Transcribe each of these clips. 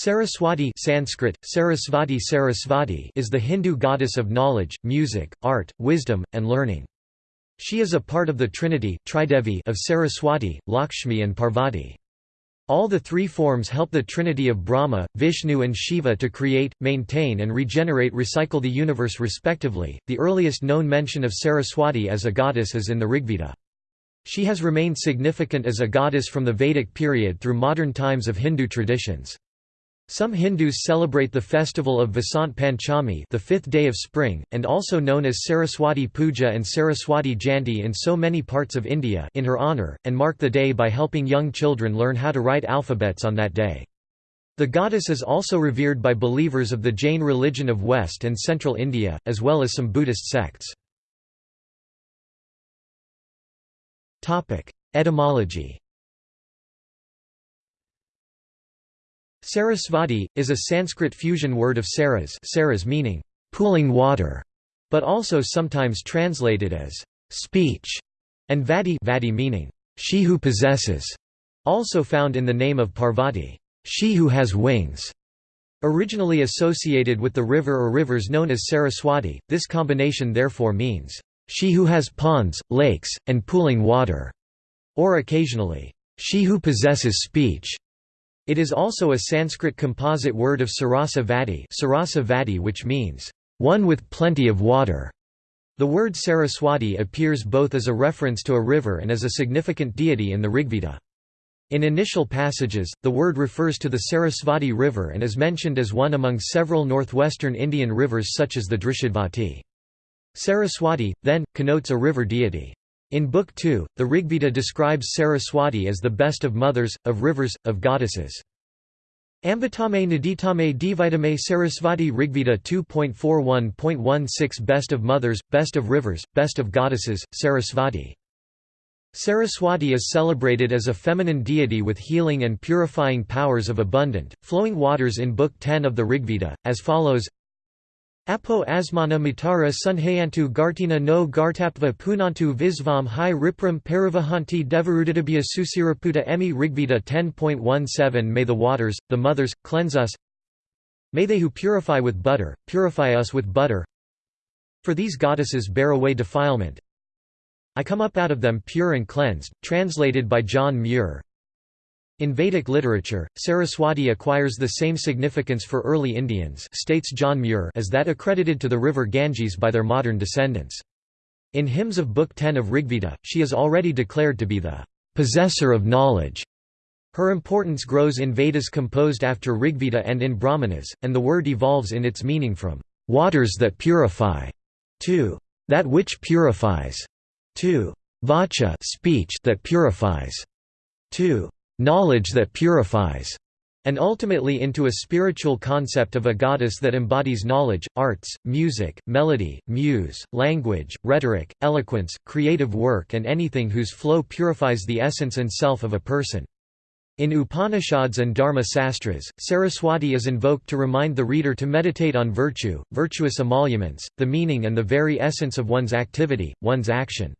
Saraswati Sanskrit, Sarasvati Sarasvati is the Hindu goddess of knowledge, music, art, wisdom, and learning. She is a part of the trinity Tridevi of Saraswati, Lakshmi and Parvati. All the three forms help the trinity of Brahma, Vishnu and Shiva to create, maintain and regenerate recycle the universe respectively. The earliest known mention of Saraswati as a goddess is in the Rigveda. She has remained significant as a goddess from the Vedic period through modern times of Hindu traditions. Some Hindus celebrate the festival of Vasant Panchami the fifth day of spring, and also known as Saraswati Puja and Saraswati Jayanti in so many parts of India in her honour, and mark the day by helping young children learn how to write alphabets on that day. The goddess is also revered by believers of the Jain religion of West and Central India, as well as some Buddhist sects. Etymology Sarasvati, is a Sanskrit fusion word of saras, saras meaning, pooling water, but also sometimes translated as speech, and vadi, vadi meaning, she who possesses, also found in the name of Parvati, she who has wings. Originally associated with the river or rivers known as Saraswati, this combination therefore means, she who has ponds, lakes, and pooling water, or occasionally, she who possesses speech. It is also a Sanskrit composite word of sarasa vati, sarasa vati which means, one with plenty of water. The word Saraswati appears both as a reference to a river and as a significant deity in the Rigveda. In initial passages, the word refers to the Sarasvati River and is mentioned as one among several northwestern Indian rivers such as the Drishadvati. Saraswati, then, connotes a river deity. In Book 2, the Rigveda describes Saraswati as the best of mothers, of rivers, of goddesses. Ambitame Naditame Divitame Sarasvati Rigveda 2.41.16 Best of mothers, best of rivers, best of goddesses, Sarasvati. Saraswati is celebrated as a feminine deity with healing and purifying powers of abundant, flowing waters in Book 10 of the Rigveda, as follows Apo asmana matara sunhayantu gartina no gartapva punantu visvam hi ripram paravahanti devarudadabhya susiraputa emi Rigveda 10.17 May the waters, the mothers, cleanse us. May they who purify with butter, purify us with butter. For these goddesses bear away defilement. I come up out of them pure and cleansed, translated by John Muir in Vedic literature, Saraswati acquires the same significance for early Indians states John Muir as that accredited to the river Ganges by their modern descendants. In hymns of Book 10 of Rigveda, she is already declared to be the possessor of knowledge. Her importance grows in Vedas composed after Rigveda and in Brahmanas, and the word evolves in its meaning from waters that purify to that which purifies to vacha speech that purifies to knowledge that purifies, and ultimately into a spiritual concept of a goddess that embodies knowledge, arts, music, melody, muse, language, rhetoric, eloquence, creative work and anything whose flow purifies the essence and self of a person. In Upanishads and Dharma Sastras, Saraswati is invoked to remind the reader to meditate on virtue, virtuous emoluments, the meaning and the very essence of one's activity, one's action.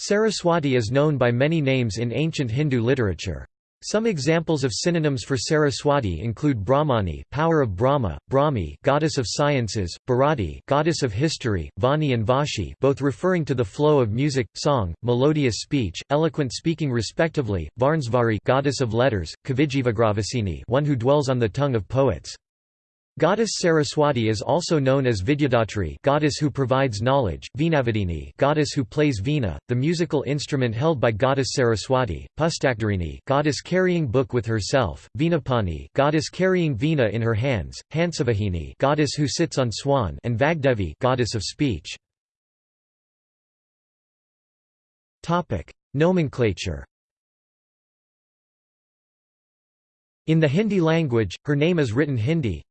Saraswati is known by many names in ancient Hindu literature. Some examples of synonyms for Saraswati include Brahmani, power of Brahma, Brahmi, goddess of sciences, Bharati, goddess of history, Vani and Vashi, both referring to the flow of music, song, melodious speech, eloquent speaking respectively, Varnsvari, goddess of letters, Kavijivagravasini, one who dwells on the tongue of poets. Goddess Saraswati is also known as Vidyadatri goddess who provides knowledge, Veenavadini goddess who plays veena, the musical instrument held by goddess Saraswati, Pustakdarini goddess carrying book with herself, Veenapani goddess carrying veena in her hands, Hansavahini goddess who sits on swan and Vagdevi goddess of speech. Nomenclature In the Hindi language, her name is written Hindi,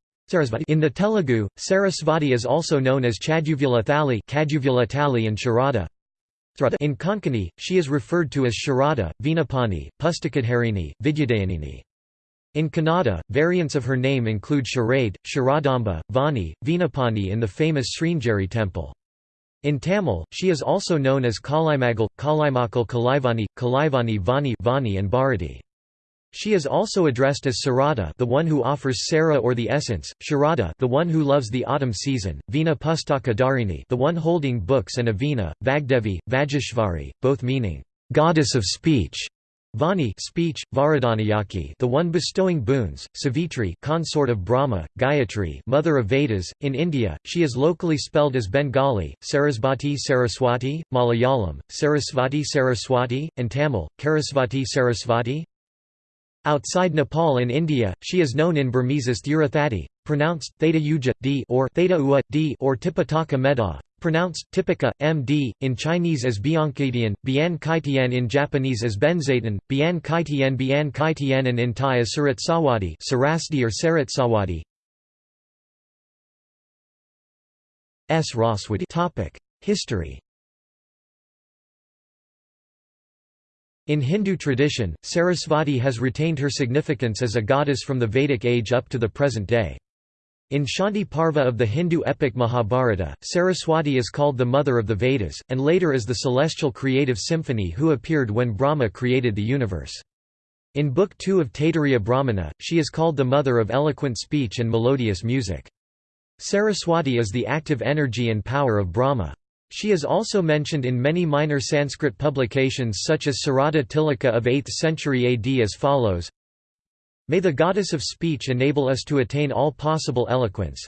in the Telugu, Sarasvati is also known as Chaduvula Thali and Sharada. In Konkani, she is referred to as Sharada, Veenapani, Pustakadharini, Vidyadayanini. In Kannada, variants of her name include Sharade, Sharadamba, Vani, Veenapani in the famous Sringeri temple. In Tamil, she is also known as Kalimagal, Kalimakal Kalaivani, Kalaivani Vani, Vani and Bharati. She is also addressed as Sarada the one who offers Sara or the essence, Sharada the one who loves the autumn season, Vina Pustaka Dharini the one holding books and Avina, Vagdevi, Vajeshvari, both meaning, "...goddess of speech", Vani speech, Varadanayaki the one bestowing boons, Savitri consort of Brahma, Gayatri mother of Vedas. In India, she is locally spelled as Bengali, Sarasvati Saraswati, Malayalam, Sarasvati Saraswati, and Tamil, Karasvati Sarasvati. Outside Nepal and India, she is known in Burmese as Thurathati, pronounced theta uja, d or theta ua, d or tipitaka meda, pronounced tipika, md, in Chinese as Biankitian, Bian Kaitian in Japanese as Benzaiten, Bian Kaitian Bian Kaitian and in Thai as Saratsawadi Sarasdi or Saratsawadi. S. Roswati History In Hindu tradition, Sarasvati has retained her significance as a goddess from the Vedic age up to the present day. In Shanti Parva of the Hindu epic Mahabharata, Saraswati is called the mother of the Vedas, and later as the celestial creative symphony who appeared when Brahma created the universe. In Book 2 of Taittiriya Brahmana, she is called the mother of eloquent speech and melodious music. Saraswati is the active energy and power of Brahma. She is also mentioned in many minor Sanskrit publications such as Sarada Tilaka of 8th century AD as follows. May the goddess of speech enable us to attain all possible eloquence.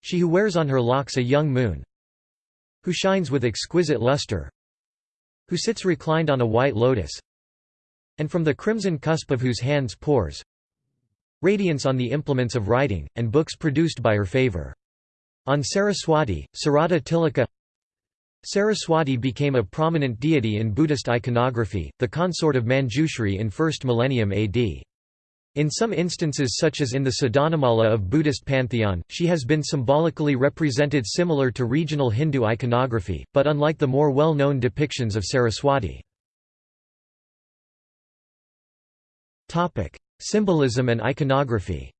She who wears on her locks a young moon. Who shines with exquisite luster. Who sits reclined on a white lotus. And from the crimson cusp of whose hands pours Radiance on the implements of writing, and books produced by her favor. On Saraswati, Sarada Tilaka Saraswati became a prominent deity in Buddhist iconography, the consort of Manjushri in 1st millennium AD. In some instances such as in the Sadhanamala of Buddhist pantheon, she has been symbolically represented similar to regional Hindu iconography, but unlike the more well-known depictions of Saraswati. Symbolism and iconography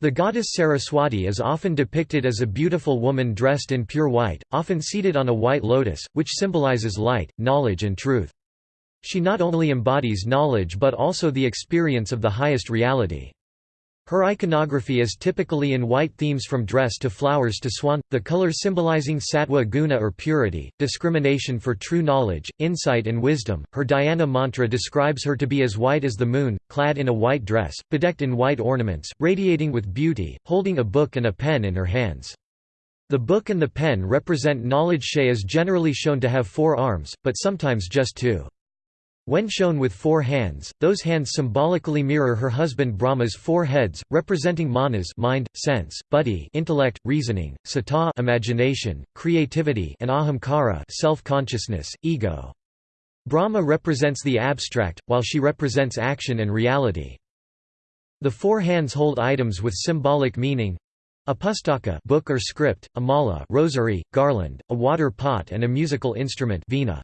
The goddess Saraswati is often depicted as a beautiful woman dressed in pure white, often seated on a white lotus, which symbolizes light, knowledge and truth. She not only embodies knowledge but also the experience of the highest reality. Her iconography is typically in white themes from dress to flowers to swan, the color symbolizing sattva guna or purity, discrimination for true knowledge, insight and wisdom. Her dhyana mantra describes her to be as white as the moon, clad in a white dress, bedecked in white ornaments, radiating with beauty, holding a book and a pen in her hands. The book and the pen represent knowledge. She is generally shown to have four arms, but sometimes just two. When shown with four hands, those hands symbolically mirror her husband Brahma's four heads, representing manas mind, sense, buddhi intellect, reasoning, sata imagination, creativity and ahamkara self-consciousness, ego. Brahma represents the abstract, while she represents action and reality. The four hands hold items with symbolic meaning a pustaka book or script, a mala rosary, garland, a water pot and a musical instrument veena.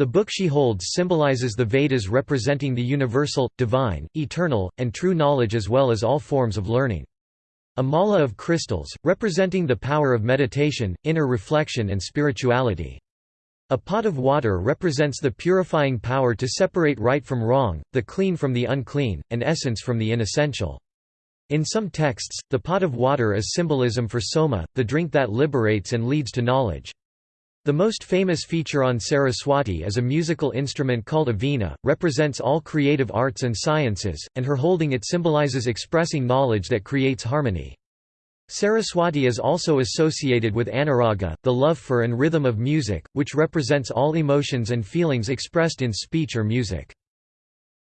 The book she holds symbolizes the Vedas representing the universal, divine, eternal, and true knowledge as well as all forms of learning. A mala of crystals, representing the power of meditation, inner reflection and spirituality. A pot of water represents the purifying power to separate right from wrong, the clean from the unclean, and essence from the inessential. In some texts, the pot of water is symbolism for soma, the drink that liberates and leads to knowledge. The most famous feature on Saraswati is a musical instrument called a veena, represents all creative arts and sciences, and her holding it symbolizes expressing knowledge that creates harmony. Saraswati is also associated with anuraga, the love for and rhythm of music, which represents all emotions and feelings expressed in speech or music.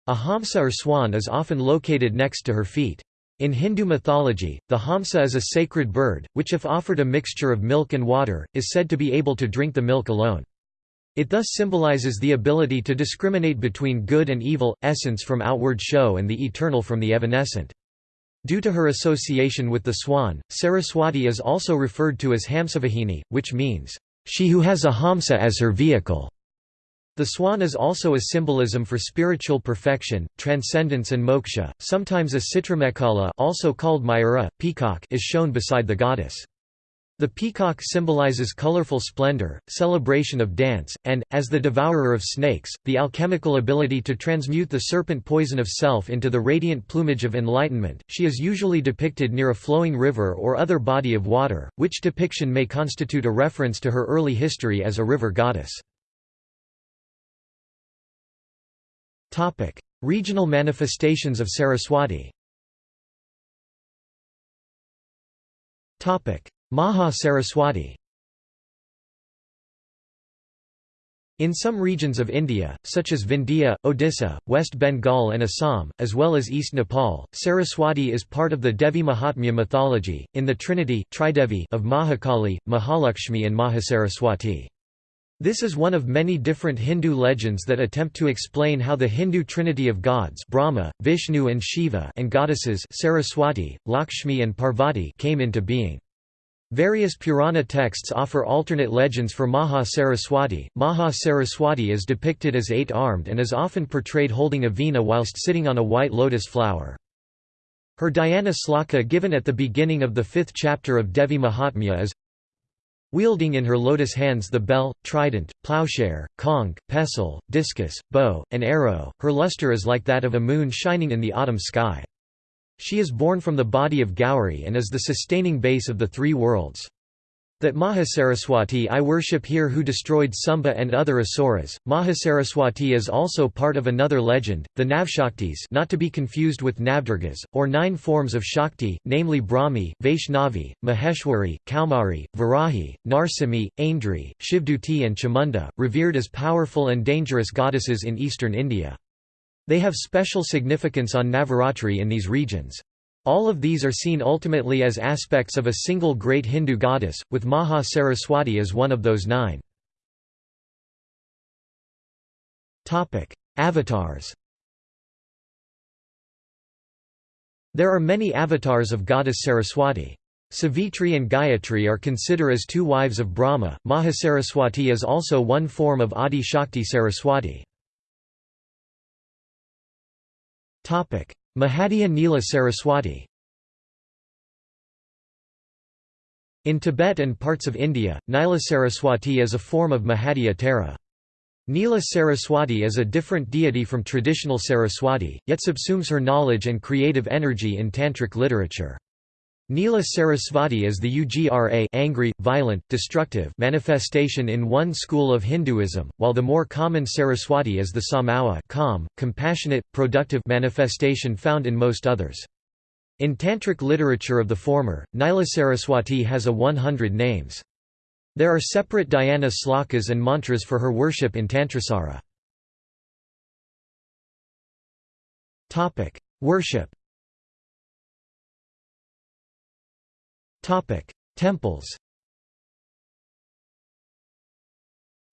A hamsa or swan is often located next to her feet. In Hindu mythology, the hamsa is a sacred bird, which if offered a mixture of milk and water, is said to be able to drink the milk alone. It thus symbolizes the ability to discriminate between good and evil, essence from outward show and the eternal from the evanescent. Due to her association with the swan, Saraswati is also referred to as Hamsavahini, which means, she who has a hamsa as her vehicle. The swan is also a symbolism for spiritual perfection, transcendence and moksha. Sometimes a citramekhala, also called mayura, peacock, is shown beside the goddess. The peacock symbolizes colorful splendor, celebration of dance, and, as the devourer of snakes, the alchemical ability to transmute the serpent poison of self into the radiant plumage of enlightenment. She is usually depicted near a flowing river or other body of water, which depiction may constitute a reference to her early history as a river goddess. Regional manifestations of Saraswati. Maha Saraswati. In some regions of India, such as Vindhya, Odisha, West Bengal and Assam, as well as East Nepal, Saraswati is part of the Devi Mahatmya mythology, in the trinity of Mahakali, Mahalakshmi and Mahasaraswati. This is one of many different Hindu legends that attempt to explain how the Hindu trinity of gods Brahma, Vishnu and Shiva and goddesses Saraswati, Lakshmi and Parvati came into being. Various Purana texts offer alternate legends for Maha Saraswati. Maha Saraswati is depicted as eight-armed and is often portrayed holding a veena whilst sitting on a white lotus flower. Her dhyana sloka given at the beginning of the fifth chapter of Devi Mahatmya is Wielding in her lotus hands the bell, trident, plowshare, conch, pestle, discus, bow, and arrow, her luster is like that of a moon shining in the autumn sky. She is born from the body of Gauri and is the sustaining base of the three worlds. That Mahasaraswati I worship here who destroyed Sumba and other asuras. Mahasaraswati is also part of another legend, the Navshaktis not to be confused with Navdurgas, or nine forms of Shakti, namely Brahmi, Vaishnavi, Maheshwari, Kaumari, Varahi, Narsimhi, Aindri, Shivduti and Chamunda, revered as powerful and dangerous goddesses in eastern India. They have special significance on Navaratri in these regions. All of these are seen ultimately as aspects of a single great Hindu goddess, with Maha Saraswati as one of those nine. Avatars There are many avatars of goddess Saraswati. Savitri and Gayatri are considered as two wives of Brahma. Mahasaraswati is also one form of Adi Shakti Saraswati. Mahavidya Nila Saraswati In Tibet and parts of India, Nila Saraswati is a form of Mahavidya Tara. Nila Saraswati is a different deity from traditional Saraswati, yet subsumes her knowledge and creative energy in tantric literature. Nila Sarasvati is the Ugra angry, violent, destructive manifestation in one school of Hinduism, while the more common Saraswati is the Samawa calm, compassionate, productive manifestation found in most others. In tantric literature of the former, Nila Saraswati has a 100 names. There are separate dhyana slokas and mantras for her worship in Tantrasara. Worship Temples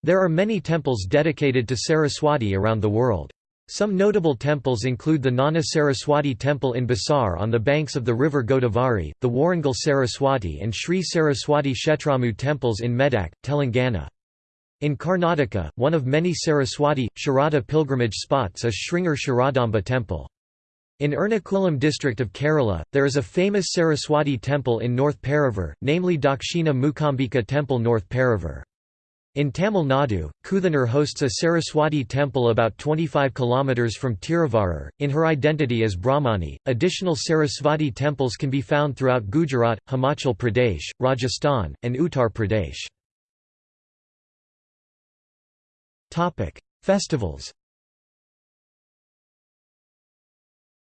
There are many temples dedicated to Saraswati around the world. Some notable temples include the Nana Saraswati Temple in Basar on the banks of the river Godavari, the Warangal Saraswati and Sri Saraswati Kshetramu temples in Medak, Telangana. In Karnataka, one of many Saraswati, Sharada pilgrimage spots is Sringeri Sharadamba Temple. In Ernakulam district of Kerala, there is a famous Saraswati temple in North Paravur, namely Dakshina Mukambika Temple North Paravur. In Tamil Nadu, Kuthanur hosts a Saraswati temple about 25 km from Tiruvarur. In her identity as Brahmani, additional Saraswati temples can be found throughout Gujarat, Himachal Pradesh, Rajasthan, and Uttar Pradesh. Festivals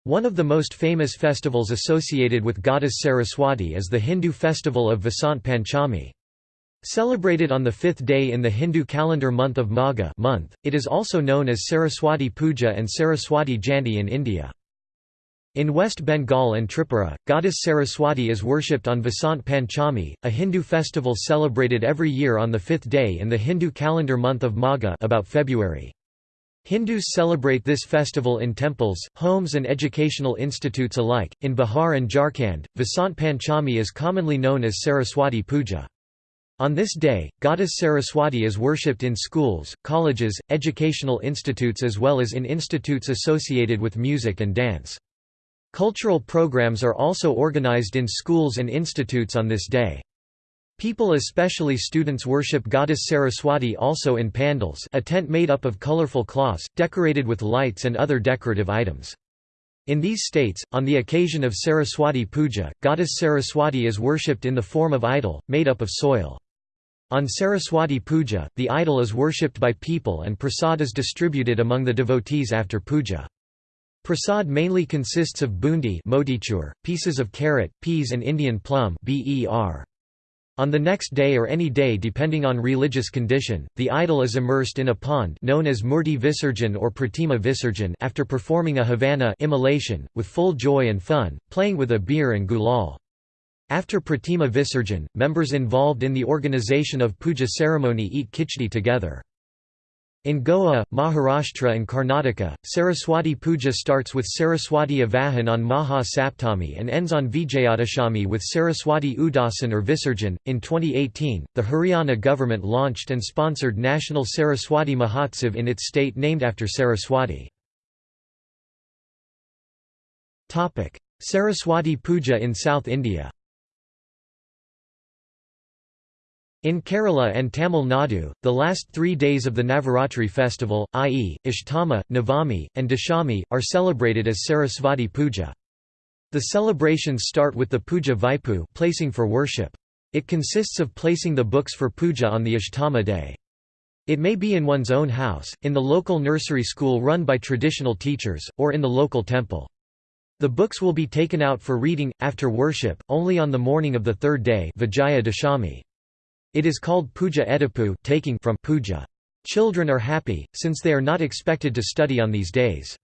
One of the most famous festivals associated with goddess Saraswati is the Hindu festival of Vasant Panchami. Celebrated on the fifth day in the Hindu calendar month of Magha month, it is also known as Saraswati Puja and Saraswati Jayanti in India. In West Bengal and Tripura, goddess Saraswati is worshipped on Vasant Panchami, a Hindu festival celebrated every year on the fifth day in the Hindu calendar month of Magha about February. Hindus celebrate this festival in temples, homes and educational institutes alike. In Bihar and Jharkhand, Vasant Panchami is commonly known as Saraswati Puja. On this day, goddess Saraswati is worshipped in schools, colleges, educational institutes as well as in institutes associated with music and dance. Cultural programs are also organized in schools and institutes on this day. People especially students worship goddess Saraswati also in pandals a tent made up of colorful cloths, decorated with lights and other decorative items. In these states, on the occasion of Saraswati Puja, goddess Saraswati is worshipped in the form of idol, made up of soil. On Saraswati Puja, the idol is worshipped by people and prasad is distributed among the devotees after puja. Prasad mainly consists of bundi pieces of carrot, peas and Indian plum ber. On the next day or any day depending on religious condition, the idol is immersed in a pond known as Murti Visarjan or Pratima Visarjan after performing a Havana immolation, with full joy and fun, playing with abir and gulal. After Pratima Visarjan, members involved in the organization of puja ceremony eat khichdi together. In Goa, Maharashtra and Karnataka, Saraswati Puja starts with Saraswati Avahan on Maha Saptami and ends on Vijayadashami with Saraswati Udasan or Visarjan. In 2018, the Haryana government launched and sponsored National Saraswati Mahotsav in its state named after Saraswati. Saraswati Puja in South India In Kerala and Tamil Nadu, the last three days of the Navaratri festival, i.e., Ashtama, Navami, and Dashami, are celebrated as Sarasvati Puja. The celebrations start with the Puja Vaipu placing for worship. It consists of placing the books for puja on the Ashtama day. It may be in one's own house, in the local nursery school run by traditional teachers, or in the local temple. The books will be taken out for reading, after worship, only on the morning of the third day Vijaya Dashami. It is called puja edipu taking from puja. Children are happy, since they are not expected to study on these days.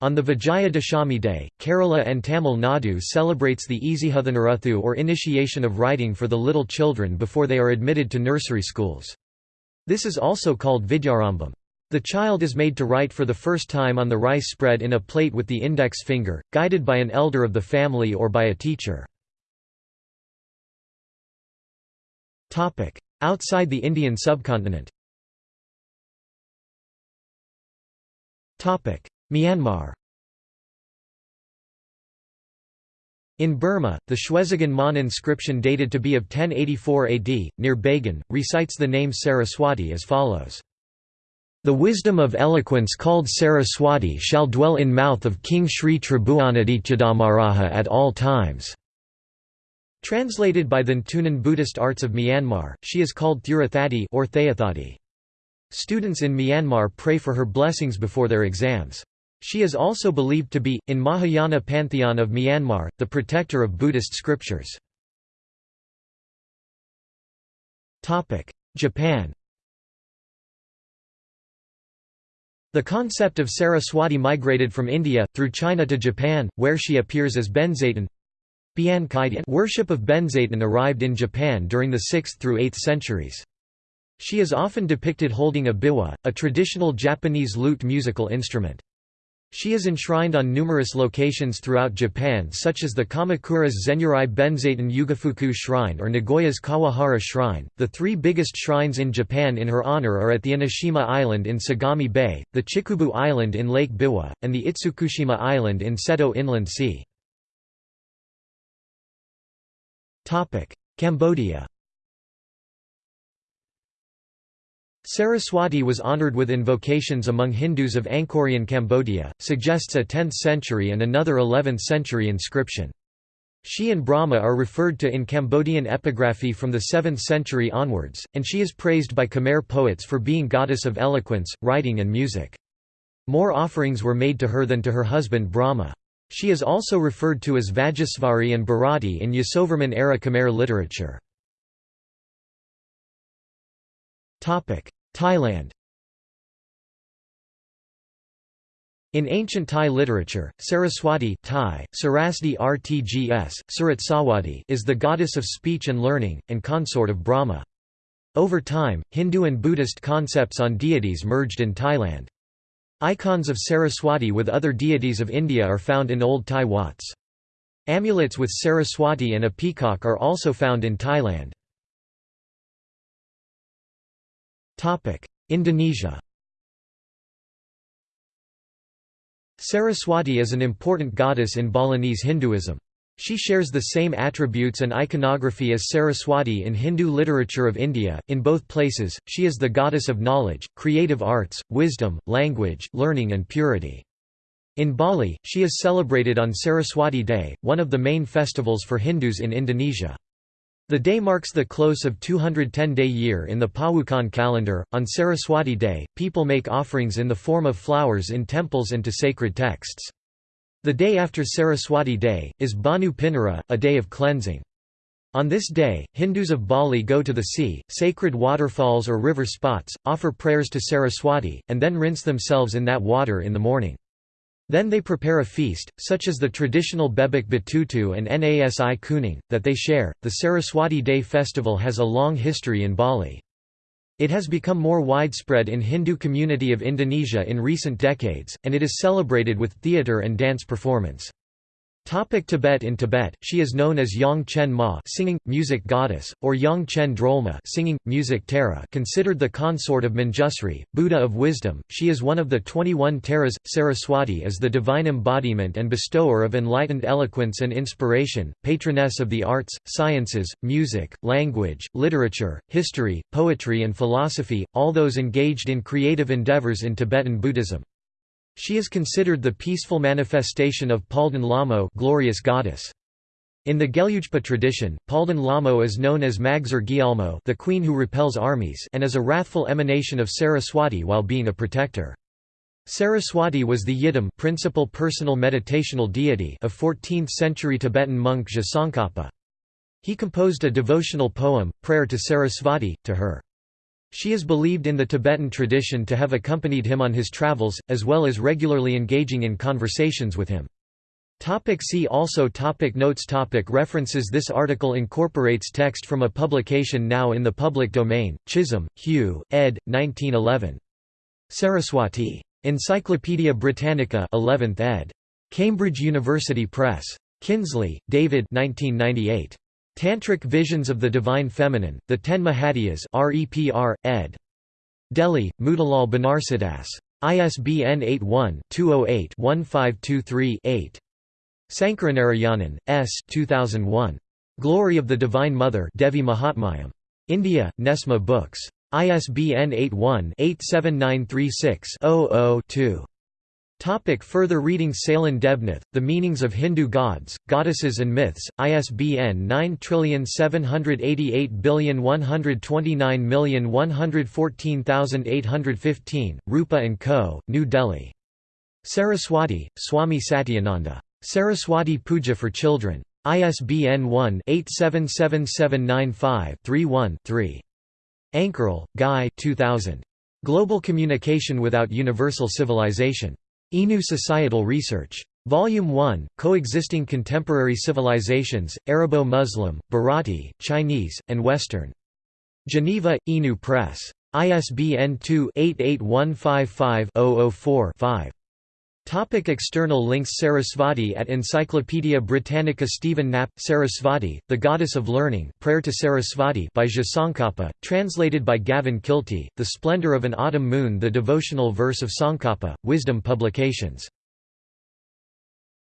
On the Vijaya Dashami day, Kerala and Tamil Nadu celebrates the Ezhuthunarathu or initiation of writing for the little children before they are admitted to nursery schools. This is also called Vidyarambam. The child is made to write for the first time on the rice spread in a plate with the index finger, guided by an elder of the family or by a teacher. Outside the Indian subcontinent Myanmar In Burma, the Shwesagan Mon inscription dated to be of 1084 AD, near Bagan, recites the name Saraswati as follows. The wisdom of eloquence called Saraswati shall dwell in mouth of King Sri Tribhuwanadityadamaraja at all times. Translated by the Ntunan Buddhist arts of Myanmar, she is called Thurathati or Theathati. Students in Myanmar pray for her blessings before their exams. She is also believed to be, in Mahayana pantheon of Myanmar, the protector of Buddhist scriptures. Japan The concept of Saraswati migrated from India, through China to Japan, where she appears as Benzaiten Worship of Benzaiten arrived in Japan during the 6th through 8th centuries. She is often depicted holding a biwa, a traditional Japanese lute musical instrument. She is enshrined on numerous locations throughout Japan such as the Kamakura's Zeniarai Benzaiten Yugafuku Shrine or Nagoya's Kawahara Shrine. The three biggest shrines in Japan in her honor are at the Enoshima Island in Sagami Bay, the Chikubu Island in Lake Biwa, and the Itsukushima Island in Seto Inland Sea. Cambodia Saraswati was honored with invocations among Hindus of Angkorian Cambodia, suggests a 10th century and another 11th century inscription. She and Brahma are referred to in Cambodian epigraphy from the 7th century onwards, and she is praised by Khmer poets for being goddess of eloquence, writing and music. More offerings were made to her than to her husband Brahma. She is also referred to as Vajasvari and Bharati in Yasovarman-era Khmer literature. Thailand In ancient Thai literature, Saraswati Thai, Sarasdi Rtgs, Saratsawati is the goddess of speech and learning, and consort of Brahma. Over time, Hindu and Buddhist concepts on deities merged in Thailand. Icons of Saraswati with other deities of India are found in old Thai Wats. Amulets with Saraswati and a peacock are also found in Thailand. Indonesia Saraswati is an important goddess in Balinese Hinduism. She shares the same attributes and iconography as Saraswati in Hindu literature of India. In both places, she is the goddess of knowledge, creative arts, wisdom, language, learning, and purity. In Bali, she is celebrated on Saraswati Day, one of the main festivals for Hindus in Indonesia. The day marks the close of 210-day year in the Pawukon calendar. On Saraswati Day, people make offerings in the form of flowers in temples and to sacred texts. The day after Saraswati Day, is Banu Pinara, a day of cleansing. On this day, Hindus of Bali go to the sea, sacred waterfalls or river spots, offer prayers to Saraswati, and then rinse themselves in that water in the morning. Then they prepare a feast, such as the traditional Bebek Betutu and Nasi Kuning, that they share. The Saraswati Day festival has a long history in Bali. It has become more widespread in Hindu community of Indonesia in recent decades, and it is celebrated with theatre and dance performance. Topic Tibet In Tibet, she is known as Yang Chen Ma singing, music goddess, or Yang Chen Drolma singing, music Tara considered the consort of Manjusri, Buddha of wisdom, she is one of the 21 Taras. Saraswati is the divine embodiment and bestower of enlightened eloquence and inspiration, patroness of the arts, sciences, music, language, literature, history, poetry and philosophy, all those engaged in creative endeavors in Tibetan Buddhism. She is considered the peaceful manifestation of Palden Lamo glorious goddess. In the Gelugpa tradition, Palden Lamo is known as Magzar Gyalmo the queen who repels armies and is a wrathful emanation of Saraswati while being a protector. Saraswati was the Yidam principal personal meditational deity of 14th-century Tibetan monk Je Tsongkhapa. He composed a devotional poem, Prayer to Saraswati, to her. She is believed in the Tibetan tradition to have accompanied him on his travels, as well as regularly engaging in conversations with him. Topic see also topic Notes topic References This article incorporates text from a publication now in the public domain, Chisholm, Hugh, ed. 1911. Saraswati. Encyclopædia Britannica 11th ed. Cambridge University Press. Kinsley, David 1998. Tantric Visions of the Divine Feminine, The Ten Mahavidyas REPR, ed. Delhi, Motilal Banarsidass. ISBN 81-208-1523-8. Sankaranarayanan, S. 2001. Glory of the Divine Mother Devi Mahatmyam. India, Nesma Books. ISBN 81-87936-00-2. Topic further reading Sailen Debnath, The Meanings of Hindu Gods, Goddesses and Myths, ISBN 9788129114815, Rupa & Co., New Delhi. Saraswati, Swami Satyananda. Saraswati Puja for Children. ISBN 1-877795-31-3. Ankerl, Guy 2000. Global Communication Without Universal Civilization. Inu Societal Research. Volume 1, Coexisting Contemporary Civilizations, Arabo-Muslim, Bharati, Chinese, and Western. Geneva, Inu Press. ISBN 2-88155-004-5. Topic external links Sarasvati at Encyclopædia Britannica Stephen Knapp, Sarasvati, The Goddess of Learning Prayer to Sarasvati by Je Tsongkhapa, translated by Gavin Kilty, The Splendor of an Autumn Moon The Devotional Verse of Tsongkhapa, Wisdom Publications